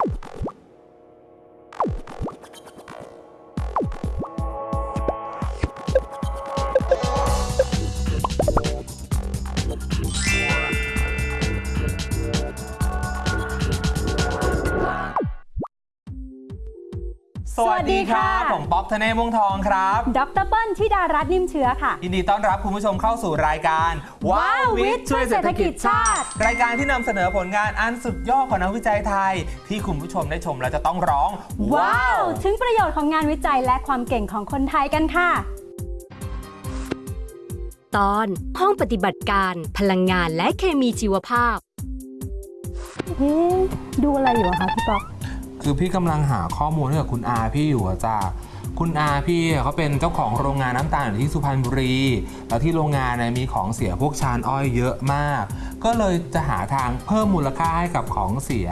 you สวัสดีครับผมป๊อกธเนศวงศ์ทองครับดรเปิ้ลธิดารัตน์นิ่มเชื้อค่ะยินดีต้อนรับคุณผู้ชมเข้าสู่รายการว้าววิทย์ช่วยเศรษฐกิจชาติ รายการที่นำเสนอผลงานอันสุดยอดของนักวิจัยไทย ที่คุณผู้ชมได้ชมแล้วจะต้องร้อง ว้าว ถึงประโยชน์ของงานวิจัยและความเก่งของคนไทยกันค่ะ ตอนห้องปฏิบัติการพลังงานและเคมีชีวภาพเอ๊ะดูอะไรอยู่อะคะพี่ป๊อก คือพี่กำลังหาข้อมูลให้กับคุณอาพี่อยู่อะจ้าคุณอาพี่เขาเป็นเจ้าของโรงงานน้ำตาลอยู่ที่สุพรรณบุรี แล้วที่โรงงานเนี่ยมีของเสียพวกชานอ้อยเยอะมาก ก็เลยจะหาทางเพิ่มมูลค่าให้กับของเสีย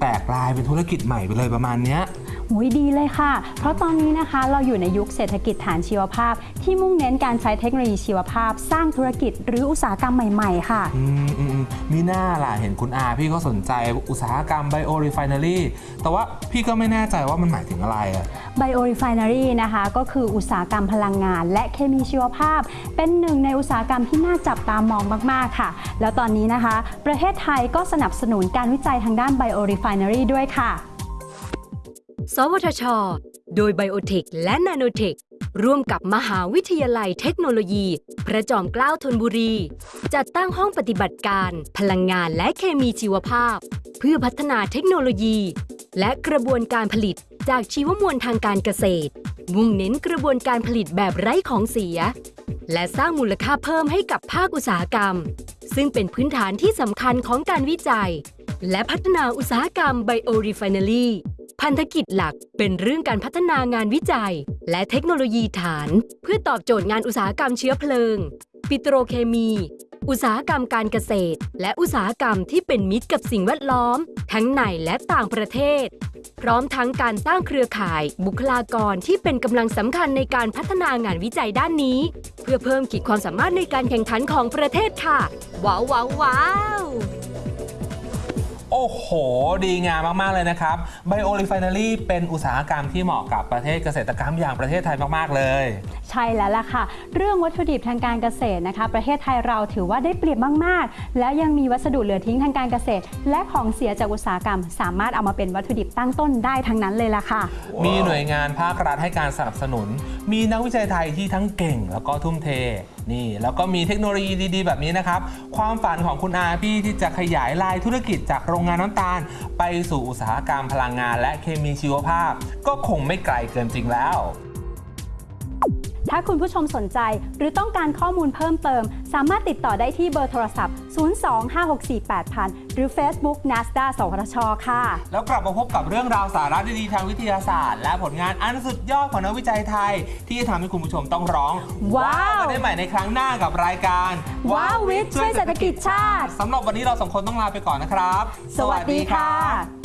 แตกลายเป็นธุรกิจใหม่ไปเลยประมาณเนี้ย หูยดีเลยค่ะ เพราะตอนนี้นะคะเราอยู่ในยุคเศรษฐกิจฐานชีวภาพ ที่มุ่งเน้นการใช้เทคโนโลยีชีวภาพ สร้างธุรกิจหรืออุตสาหกรรมใหม่ ๆ ค่ะอืมอืมอืมมิน่าล่ะเห็นคุณอาพี่ก็สนใจอุตสาหกรรม biorefinery แต่ว่าพี่ก็ไม่แน่ใจว่ามันหมายถึงอะไรอะ Biorefinery นะคะก็คืออุตสาหกรรมพลังงาน และเคมีชีวภาพ เป็นหนึ่งในอุตสาหกรรมที่น่าจับตามองมาก ๆ ค่ะ แล้วตอนนี้นะคะ ประเทศไทยก็สนับสนุนการวิจัยทางด้าน Biorefinery ด้วยค่ะ สวทช โดยไบโอเทคและนาโนเทคร่วมกับมหาวิทยาลัยเทคโนโลยี พระจอมเกล้าธนบุรี จัดตั้งห้องปฏิบัติการ พลังงานและเคมีชีวภาพ เพื่อพัฒนาเทคโนโลยี และกระบวนการผลิตจากชีวมวลทางการเกษตร มุ่งเน้นกระบวนการผลิตแบบไร้ของเสีย และสร้างมูลค่าเพิ่มให้กับภาคอุตสาหกรรม ซึ่งเป็นพื้นฐานที่สำคัญของการวิจัย และพัฒนาอุตสาหกรรม biorefinery พันธกิจหลักเป็นเรื่องการพัฒนางานวิจัย และเทคโนโลยีฐาน เพื่อตอบโจทย์งานอุตสาหกรรมเชื้อเพลิง ปิโตรเคมี อุตสาหกรรมการเกษตร และอุตสาหกรรมที่เป็นมิตรกับสิ่งแวดล้อม ทั้งในและต่างประเทศ พร้อมทั้งการสร้างเครือข่าย บุคลากรที่เป็นกำลังสำคัญในการพัฒนางานวิจัยด้านนี้ เพื่อเพิ่มขีดความสามารถในการแข่งขันของประเทศค่ะ ว้าวว้าวว้าว โอ้โห ดีงามมาก ๆ เลยนะครับ Bio Refinery เป็นอุตสาหกรรมที่เหมาะกับประเทศเกษตรกรรมอย่างประเทศไทยมาก ๆ เลย ใช่แล้วล่ะค่ะ เรื่องวัตถุดิบทางการเกษตรนะคะ ประเทศไทยเราถือว่าได้เปรียบมาก ๆ แล้วยังมีวัสดุเหลือทิ้งทางการเกษตร และของเสียจากอุตสาหกรรม สามารถเอามาเป็นวัตถุดิบตั้งต้นได้ทั้งนั้นเลยล่ะค่ะ มีหน่วยงานภาครัฐให้การสนับสนุน มีนักวิจัยไทยที่ทั้งเก่ง แล้วก็ทุ่มเท นี่ แล้วก็มีเทคโนโลยีดีๆ แบบนี้นะครับ ความฝันของคุณอาพี่ที่จะขยายลายธุรกิจจากโรงงานน้ำตาล ไปสู่อุตสาหกรรมพลังงาน และเคมีชีวภาพ ก็คงไม่ไกลเกินจริงแล้ว ถ้าคุณผู้ชมสนใจหรือต้องการข้อมูลเพิ่มเติม สามารถติดต่อได้ที่เบอร์โทรศัพท์ 025648000 หรือ Facebook NASDA สวทชค่ะ แล้วกลับมาพบกับเรื่องราวสาระดีๆทางวิทยาศาสตร์ และผลงานอันสุดยอดของนักวิจัยไทย ที่จะทำให้คุณผู้ชมต้องร้อง ว้าวกันได้ใหม่ในครั้งหน้ากับรายการ ว้าววิทย์ช่วยเศรษฐกิจชาติสำหรับวันนี้เราสองคนต้องลาไปก่อนนะครับ สวัสดีค่ะ